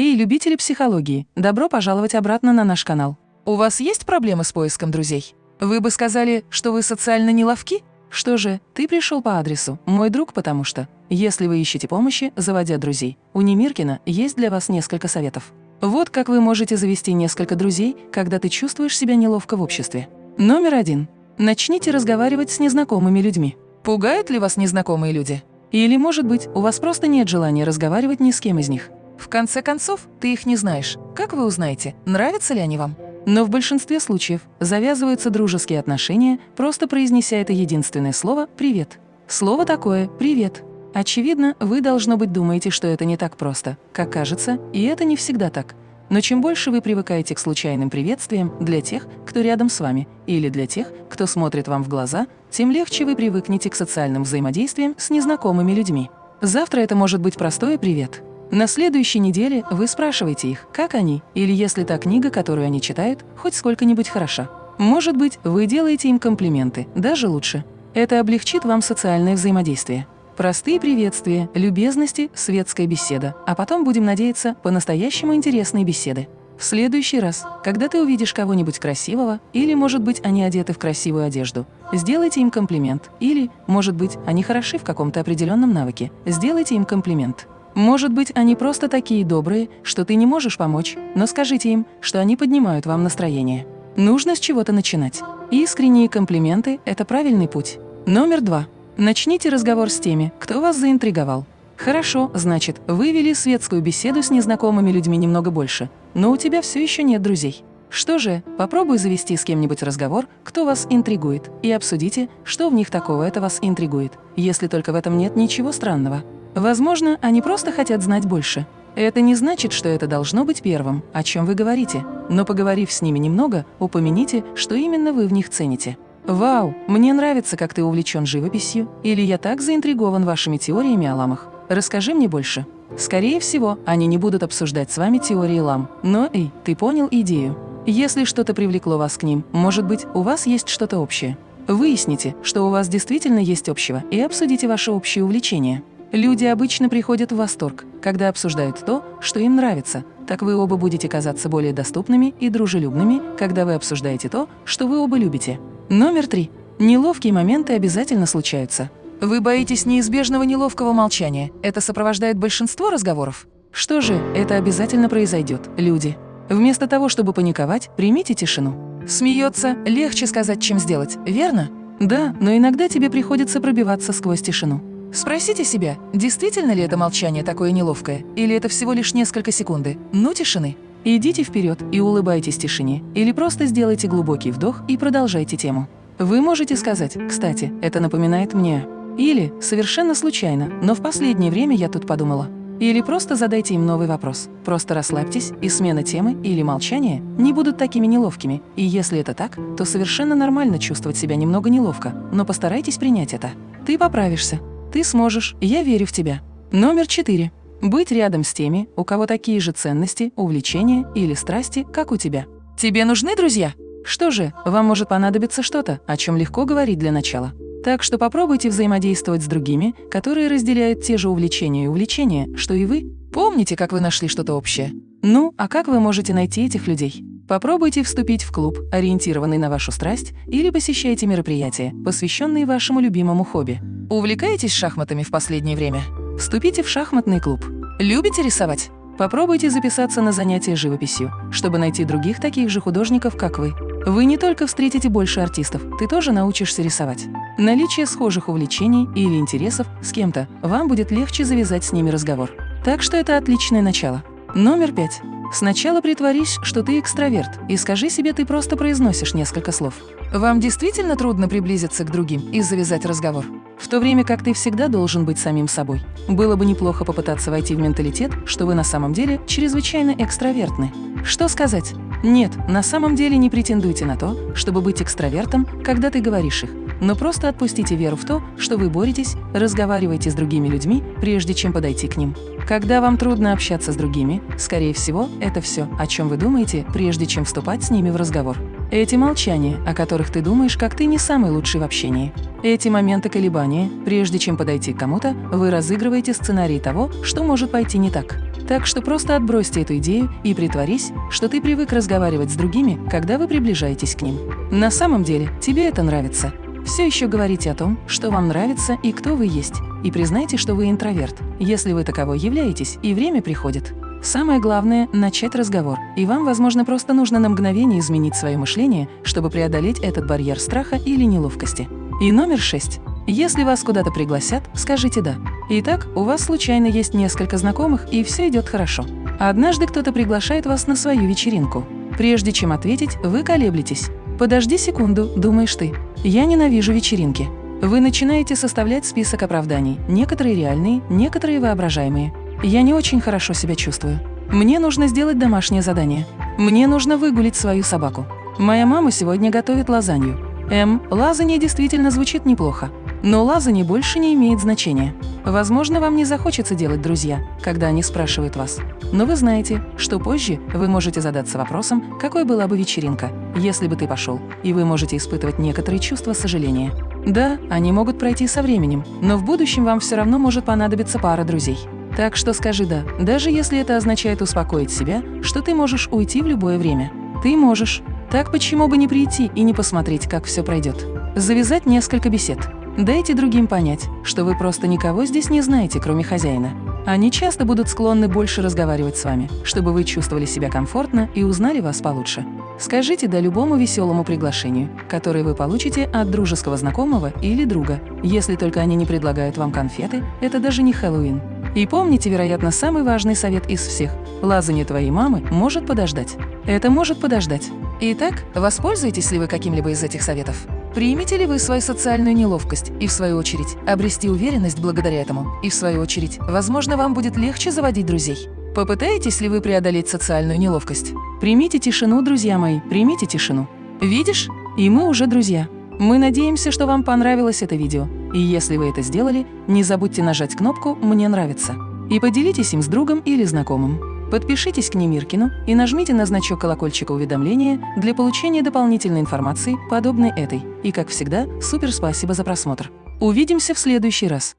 Эй, любители психологии, добро пожаловать обратно на наш канал. У вас есть проблемы с поиском друзей? Вы бы сказали, что вы социально неловки? Что же, ты пришел по адресу, мой друг, потому что, если вы ищете помощи, заводя друзей, у Немиркина есть для вас несколько советов. Вот как вы можете завести несколько друзей, когда ты чувствуешь себя неловко в обществе. Номер один. Начните разговаривать с незнакомыми людьми. Пугают ли вас незнакомые люди? Или, может быть, у вас просто нет желания разговаривать ни с кем из них? В конце концов, ты их не знаешь. Как вы узнаете, нравятся ли они вам? Но в большинстве случаев завязываются дружеские отношения, просто произнеся это единственное слово «привет». Слово такое «привет». Очевидно, вы, должно быть, думаете, что это не так просто, как кажется, и это не всегда так. Но чем больше вы привыкаете к случайным приветствиям для тех, кто рядом с вами, или для тех, кто смотрит вам в глаза, тем легче вы привыкнете к социальным взаимодействиям с незнакомыми людьми. Завтра это может быть простое «привет», на следующей неделе вы спрашиваете их, как они, или если та книга, которую они читают, хоть сколько-нибудь хороша. Может быть, вы делаете им комплименты, даже лучше. Это облегчит вам социальное взаимодействие. Простые приветствия, любезности, светская беседа, а потом, будем надеяться, по-настоящему интересные беседы. В следующий раз, когда ты увидишь кого-нибудь красивого, или, может быть, они одеты в красивую одежду, сделайте им комплимент, или, может быть, они хороши в каком-то определенном навыке, сделайте им комплимент. Может быть, они просто такие добрые, что ты не можешь помочь, но скажите им, что они поднимают вам настроение. Нужно с чего-то начинать. Искренние комплименты – это правильный путь. Номер два. Начните разговор с теми, кто вас заинтриговал. Хорошо, значит, вы вели светскую беседу с незнакомыми людьми немного больше, но у тебя все еще нет друзей. Что же, попробуй завести с кем-нибудь разговор, кто вас интригует, и обсудите, что в них такого это вас интригует, если только в этом нет ничего странного. Возможно, они просто хотят знать больше. Это не значит, что это должно быть первым, о чем вы говорите, но поговорив с ними немного, упомяните, что именно вы в них цените. «Вау, мне нравится, как ты увлечен живописью», или «Я так заинтригован вашими теориями о ламах. Расскажи мне больше». Скорее всего, они не будут обсуждать с вами теории лам, но, эй, ты понял идею. Если что-то привлекло вас к ним, может быть, у вас есть что-то общее. Выясните, что у вас действительно есть общего, и обсудите ваши общие увлечения. Люди обычно приходят в восторг, когда обсуждают то, что им нравится. Так вы оба будете казаться более доступными и дружелюбными, когда вы обсуждаете то, что вы оба любите. Номер три. Неловкие моменты обязательно случаются. Вы боитесь неизбежного неловкого молчания. Это сопровождает большинство разговоров. Что же, это обязательно произойдет, люди. Вместо того, чтобы паниковать, примите тишину. Смеется легче сказать, чем сделать, верно? Да, но иногда тебе приходится пробиваться сквозь тишину. Спросите себя, действительно ли это молчание такое неловкое, или это всего лишь несколько секунды, ну тишины. Идите вперед и улыбайтесь тишине, или просто сделайте глубокий вдох и продолжайте тему. Вы можете сказать, кстати, это напоминает мне. Или, совершенно случайно, но в последнее время я тут подумала. Или просто задайте им новый вопрос. Просто расслабьтесь, и смена темы или молчание не будут такими неловкими. И если это так, то совершенно нормально чувствовать себя немного неловко, но постарайтесь принять это. Ты поправишься. Ты сможешь, я верю в тебя. Номер четыре. Быть рядом с теми, у кого такие же ценности, увлечения или страсти, как у тебя. Тебе нужны друзья? Что же, вам может понадобиться что-то, о чем легко говорить для начала. Так что попробуйте взаимодействовать с другими, которые разделяют те же увлечения и увлечения, что и вы. Помните, как вы нашли что-то общее? Ну, а как вы можете найти этих людей? Попробуйте вступить в клуб, ориентированный на вашу страсть, или посещайте мероприятия, посвященные вашему любимому хобби. Увлекаетесь шахматами в последнее время? Вступите в шахматный клуб. Любите рисовать? Попробуйте записаться на занятия живописью, чтобы найти других таких же художников, как вы. Вы не только встретите больше артистов, ты тоже научишься рисовать. Наличие схожих увлечений или интересов с кем-то вам будет легче завязать с ними разговор. Так что это отличное начало. Номер пять. Сначала притворись, что ты экстраверт, и скажи себе, ты просто произносишь несколько слов. Вам действительно трудно приблизиться к другим и завязать разговор? В то время как ты всегда должен быть самим собой. Было бы неплохо попытаться войти в менталитет, что вы на самом деле чрезвычайно экстравертны. Что сказать? Нет, на самом деле не претендуйте на то, чтобы быть экстравертом, когда ты говоришь их, но просто отпустите веру в то, что вы боретесь, разговариваете с другими людьми, прежде чем подойти к ним. Когда вам трудно общаться с другими, скорее всего, это все, о чем вы думаете, прежде чем вступать с ними в разговор. Эти молчания, о которых ты думаешь, как ты не самый лучший в общении. Эти моменты колебания, прежде чем подойти к кому-то, вы разыгрываете сценарий того, что может пойти не так. Так что просто отбросьте эту идею и притворись, что ты привык разговаривать с другими, когда вы приближаетесь к ним. На самом деле тебе это нравится. Все еще говорите о том, что вам нравится и кто вы есть, и признайте, что вы интроверт, если вы таковой являетесь, и время приходит. Самое главное – начать разговор, и вам, возможно, просто нужно на мгновение изменить свое мышление, чтобы преодолеть этот барьер страха или неловкости. И номер шесть. Если вас куда-то пригласят, скажите «да». Итак, у вас случайно есть несколько знакомых, и все идет хорошо. Однажды кто-то приглашает вас на свою вечеринку. Прежде чем ответить, вы колеблетесь. «Подожди секунду», – думаешь ты. «Я ненавижу вечеринки». Вы начинаете составлять список оправданий, некоторые реальные, некоторые воображаемые. «Я не очень хорошо себя чувствую. Мне нужно сделать домашнее задание. Мне нужно выгулить свою собаку. Моя мама сегодня готовит лазанью. М. Лазанье действительно звучит неплохо. Но лазанье больше не имеет значения. Возможно, вам не захочется делать друзья, когда они спрашивают вас. Но вы знаете, что позже вы можете задаться вопросом, какой была бы вечеринка, если бы ты пошел, и вы можете испытывать некоторые чувства сожаления. Да, они могут пройти со временем, но в будущем вам все равно может понадобиться пара друзей. Так что скажи «да», даже если это означает успокоить себя, что ты можешь уйти в любое время. Ты можешь. Так почему бы не прийти и не посмотреть, как все пройдет? Завязать несколько бесед. Дайте другим понять, что вы просто никого здесь не знаете, кроме хозяина. Они часто будут склонны больше разговаривать с вами, чтобы вы чувствовали себя комфортно и узнали вас получше. Скажите «да» любому веселому приглашению, которое вы получите от дружеского знакомого или друга. Если только они не предлагают вам конфеты, это даже не Хэллоуин. И помните, вероятно, самый важный совет из всех – лазание твоей мамы может подождать. Это может подождать. Итак, воспользуетесь ли вы каким-либо из этих советов? Примете ли вы свою социальную неловкость и, в свою очередь, обрести уверенность благодаря этому? И, в свою очередь, возможно, вам будет легче заводить друзей. Попытаетесь ли вы преодолеть социальную неловкость? Примите тишину, друзья мои, примите тишину. Видишь? И мы уже друзья. Мы надеемся, что вам понравилось это видео. И если вы это сделали, не забудьте нажать кнопку «Мне нравится» и поделитесь им с другом или знакомым. Подпишитесь к Немиркину и нажмите на значок колокольчика уведомления для получения дополнительной информации, подобной этой. И, как всегда, супер спасибо за просмотр. Увидимся в следующий раз.